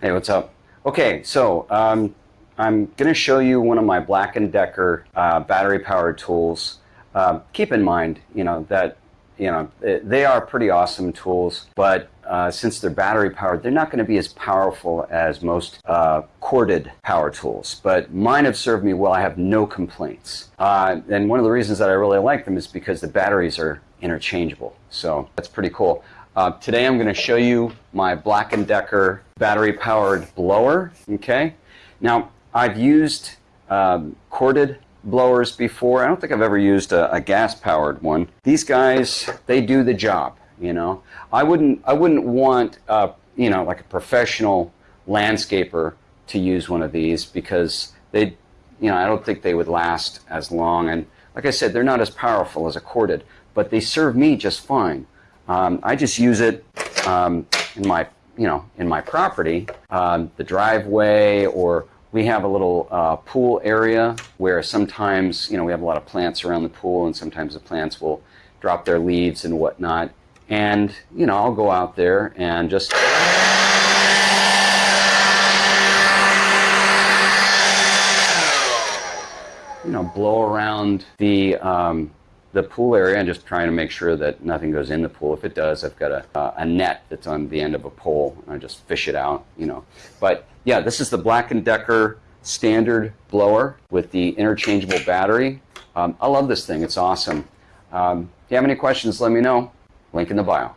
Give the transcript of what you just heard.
Hey, what's up? Okay, so um, I'm going to show you one of my Black & Decker uh, battery-powered tools. Uh, keep in mind, you know, that you know they are pretty awesome tools, but uh, since they're battery-powered, they're not going to be as powerful as most uh, corded power tools. But mine have served me well. I have no complaints. Uh, and one of the reasons that I really like them is because the batteries are interchangeable. So that's pretty cool. Uh, today I'm going to show you my Black & Decker battery-powered blower. Okay. Now I've used um, corded blowers before. I don't think I've ever used a, a gas-powered one. These guys, they do the job. You know, I wouldn't I wouldn't want uh, you know like a professional landscaper to use one of these because they you know I don't think they would last as long. And like I said, they're not as powerful as a corded, but they serve me just fine. Um, I just use it um, in my, you know, in my property, um, the driveway, or we have a little uh, pool area where sometimes, you know, we have a lot of plants around the pool, and sometimes the plants will drop their leaves and whatnot. And, you know, I'll go out there and just you know, blow around the um, the pool area and just trying to make sure that nothing goes in the pool. If it does, I've got a, uh, a net that's on the end of a pole and I just fish it out, you know. But yeah, this is the Black & Decker standard blower with the interchangeable battery. Um, I love this thing. It's awesome. Um, if you have any questions, let me know. Link in the bio.